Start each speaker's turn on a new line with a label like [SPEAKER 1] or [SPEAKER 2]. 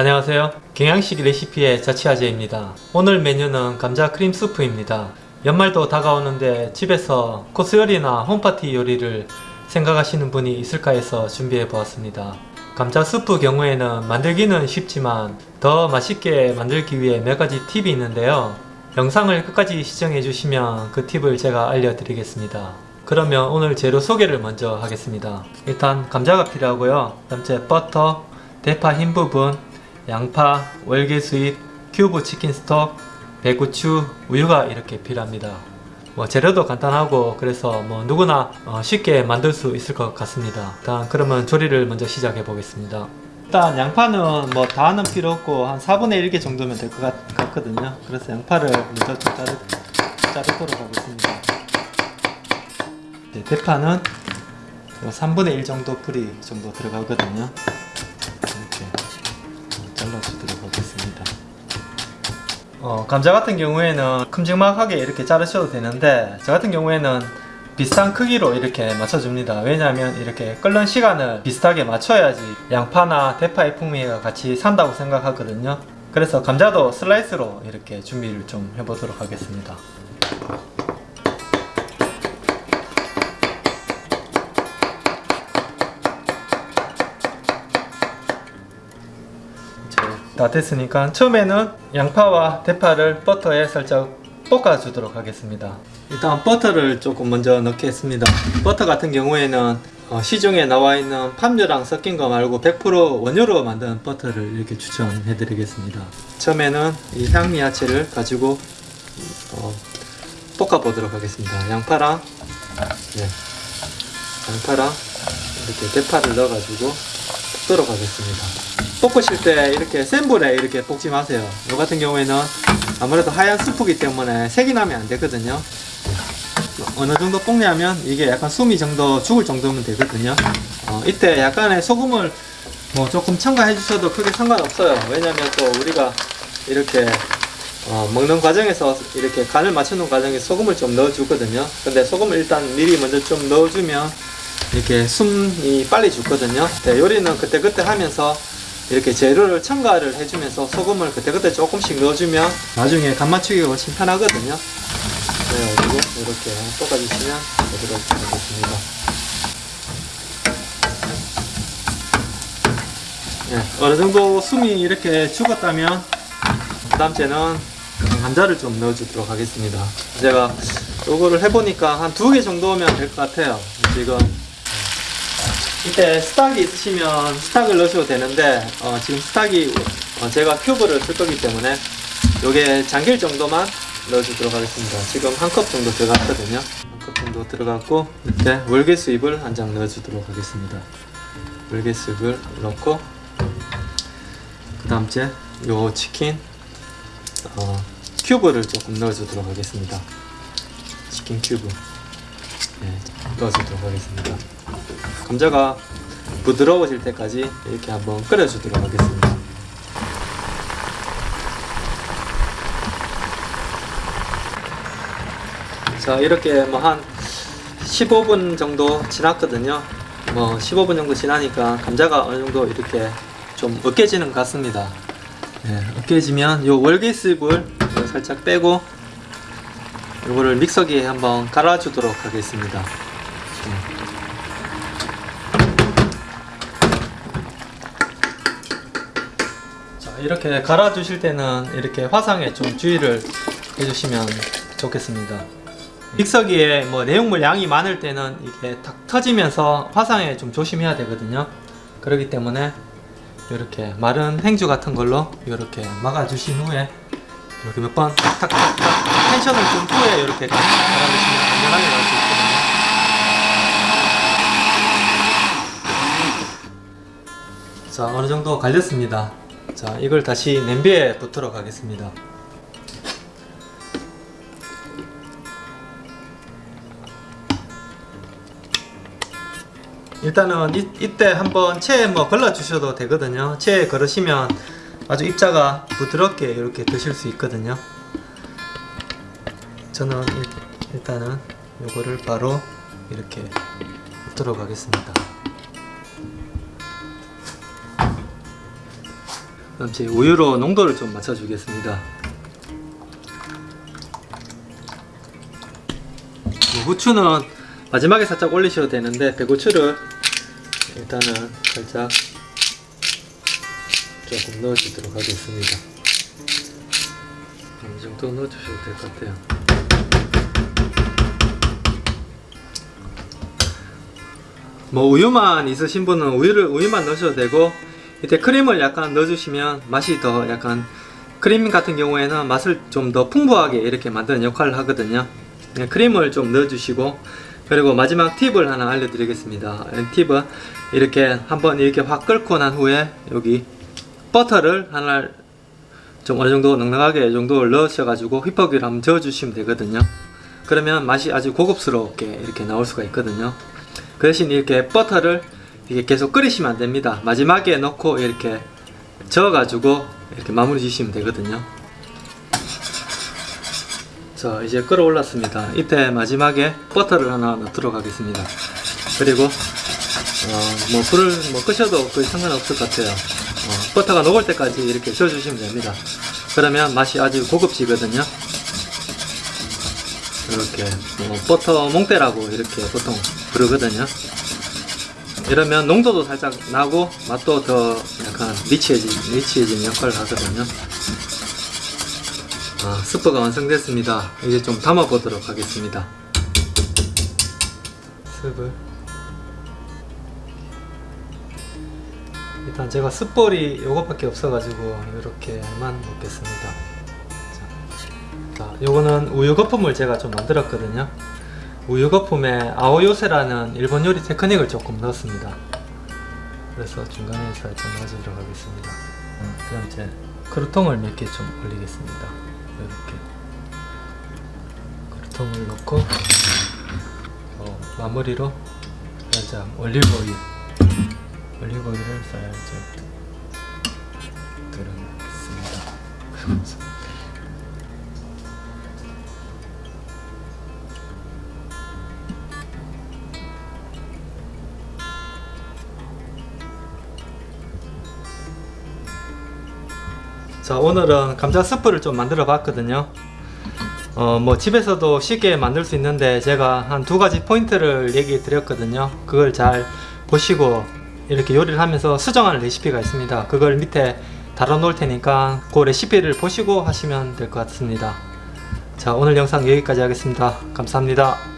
[SPEAKER 1] 안녕하세요. 경양식 레시피의 자취아재입니다. 오늘 메뉴는 감자 크림 수프입니다. 연말도 다가오는데 집에서 코스 요리나 홈파티 요리를 생각하시는 분이 있을까 해서 준비해 보았습니다. 감자 수프 경우에는 만들기는 쉽지만 더 맛있게 만들기 위해 몇 가지 팁이 있는데요. 영상을 끝까지 시청해 주시면 그 팁을 제가 알려드리겠습니다. 그러면 오늘 재료 소개를 먼저 하겠습니다. 일단 감자가 필요하고요. 그 다음에 버터, 대파 흰 부분, 양파, 월계 수잎, 큐브 치킨 스톡, 배고추, 우유가 이렇게 필요합니다. 뭐 재료도 간단하고 그래서 뭐 누구나 어, 쉽게 만들 수 있을 것 같습니다. 일단 그러면 조리를 먼저 시작해 보겠습니다. 일단 양파는 뭐 다는 필요 없고 한 4분의 1개 정도면 될 것 같거든요. 그래서 양파를 먼저 좀 자르, 자르도록 하겠습니다. 네, 대파는 3분의 1 정도 뿌리 정도 들어가거든요 어, 감자 같은 경우에는 큼직막하게 이렇게 자르셔도 되는데 저 같은 경우에는 비슷한 크기로 이렇게 맞춰줍니다. 왜냐하면 이렇게 끓는 시간을 비슷하게 맞춰야지 양파나 대파의 풍미가 같이 산다고 생각하거든요. 그래서 감자도 슬라이스로 이렇게 준비를 좀 해보도록 하겠습니다 다 됐으니까 처음에는 양파와 대파를 버터에 살짝 볶아 주도록 하겠습니다. 일단 버터를 조금 먼저 넣겠습니다. 버터 같은 경우에는 어, 시중에 나와 있는 팜유랑 섞인 거 말고 100% 원료로 만든 버터를 이렇게 추천해 드리겠습니다. 처음에는 이 향미야채를 가지고 어, 볶아 보도록 하겠습니다. 양파랑 네, 양파랑 이렇게 대파를 넣어 가지고 볶도록 하겠습니다 볶으실 때 이렇게 센 불에 이렇게 볶지 마세요. 이 같은 경우에는 아무래도 하얀 스프기 때문에 색이 나면 안 되거든요. 어느 정도 볶냐면 이게 약간 숨이 정도 죽을 정도면 되거든요. 어, 이때 약간의 소금을 뭐 조금 첨가해 주셔도 크게 상관없어요. 왜냐면 또 우리가 이렇게 어, 먹는 과정에서 이렇게 간을 맞추는 과정에 소금을 좀 넣어 주거든요. 근데 소금을 일단 미리 먼저 좀 넣어 주면 이렇게 숨이 빨리 죽거든요. 네, 요리는 그때그때 하면서 이렇게 재료를 첨가를 해주면서 소금을 그때그때 조금씩 넣어주면 나중에 간 맞추기가 훨씬 편하거든요. 그래가지고 이렇게 볶아주시면 되도록 하겠습니다. 네, 어느정도 숨이 이렇게 죽었다면 그 다음째는 감자를 좀 넣어주도록 하겠습니다. 제가 요거를 해보니까 한 두 개 정도면 될 것 같아요. 지금 이때 스탁이 있으시면 스탁을 넣으셔도 되는데 어, 지금 스탁이 어, 제가 큐브를 쓸 거기 때문에 요게 잠길 정도만 넣어주도록 하겠습니다. 지금 한 컵 정도 들어갔거든요. 한 컵 정도 들어갔고 이때 월계수잎을 한 장 넣어주도록 하겠습니다. 월계수잎을 넣고 그 다음째 요 치킨 어, 큐브를 조금 넣어주도록 하겠습니다. 치킨 큐브 네, 넣어주도록 하겠습니다. 감자가 부드러워질 때까지 이렇게 한번 끓여주도록 하겠습니다. 자 이렇게 뭐 한 15분 정도 지났거든요. 뭐 15분 정도 지나니까 감자가 어느 정도 이렇게 좀 으깨지는 것 같습니다. 네, 으깨지면 요 월계수잎을 살짝 빼고 요거를 믹서기에 한번 갈아주도록 하겠습니다. 이렇게 갈아 주실 때는 이렇게 화상에 좀 주의를 해주시면 좋겠습니다. 믹서기에 뭐 내용물 양이 많을 때는 이게 탁 터지면서 화상에 좀 조심해야 되거든요. 그렇기 때문에 이렇게 마른 행주 같은 걸로 이렇게 막아 주신 후에 이렇게 몇 번 탁탁탁 텐션을 준 후에 이렇게 갈아주시면 안전하게 나올 수 있거든요. 자 어느 정도 갈렸습니다. 자 이걸 다시 냄비에 붓도록 하겠습니다. 일단은 이, 이때 한번 체에 뭐 걸러 주셔도 되거든요. 체에 걸으시면 아주 입자가 부드럽게 이렇게 드실 수 있거든요 저는 일, 일단은 요거를 바로 이렇게 붓도록 하겠습니다 그럼 제 우유로 농도를 좀 맞춰 주겠습니다. 뭐 후추는 마지막에 살짝 올리셔도 되는데 배고추를 일단은 살짝 조금 넣어주도록 하겠습니다. 이 정도 넣어주셔도 될 것 같아요. 뭐 우유만 있으신 분은 우유를 우유만 넣으셔도 되고 이때 크림을 약간 넣어주시면 맛이 더 약간 크림 같은 경우에는 맛을 좀 더 풍부하게 이렇게 만드는 역할을 하거든요. 네, 크림을 좀 넣어주시고 그리고 마지막 팁을 하나 알려드리겠습니다. 이 팁은 이렇게 한번 이렇게 확 끓고 난 후에 여기 버터를 하나 좀 어느 정도 넉넉하게 이 정도를 넣으셔가지고 휘퍼기를 한번 저어주시면 되거든요. 그러면 맛이 아주 고급스럽게 이렇게 나올 수가 있거든요. 그 대신 이렇게 버터를 이게 계속 끓이시면 안 됩니다. 마지막에 넣고 이렇게 저어가지고 이렇게 마무리 지시면 되거든요. 자 이제 끓어올랐습니다. 이때 마지막에 버터를 하나 넣도록 하겠습니다. 그리고 어, 뭐 불을 뭐 끄셔도 거의 상관없을 것 같아요. 어, 버터가 녹을 때까지 이렇게 저어주시면 됩니다. 그러면 맛이 아주 고급지거든요. 이렇게 뭐 버터 몽대라고 이렇게 보통 부르거든요. 이러면 농도도 살짝 나고 맛도 더 약간 리치해진, 리치해진 역할을 하거든요. 아, 스프가 완성됐습니다. 이제 좀 담아 보도록 하겠습니다. 스프. 일단 제가 숯볼이 요것밖에 없어가지고 이렇게만 먹겠습니다. 자, 자, 요거는 우유 거품을 제가 좀 만들었거든요. 우유 거품에 아오요세라는 일본 요리 테크닉을 조금 넣었습니다. 그래서 중간에 살짝 넣어주도록 하겠습니다. 음, 그럼 이제 크루통을 몇 개 좀 올리겠습니다. 이렇게 크루통을 넣고 어, 마무리로 살짝 올리브 오일 올리브 살짝 둘러놓겠습니다. 자 오늘은 감자 스프를 좀 만들어 봤거든요 어 뭐 집에서도 쉽게 만들 수 있는데 제가 한 두 가지 포인트를 얘기 드렸거든요 그걸 잘 보시고 이렇게 요리를 하면서 수정하는 레시피가 있습니다. 그걸 밑에 달아 놓을 테니까 그 레시피를 보시고 하시면 될 것 같습니다. 자 오늘 영상 여기까지 하겠습니다. 감사합니다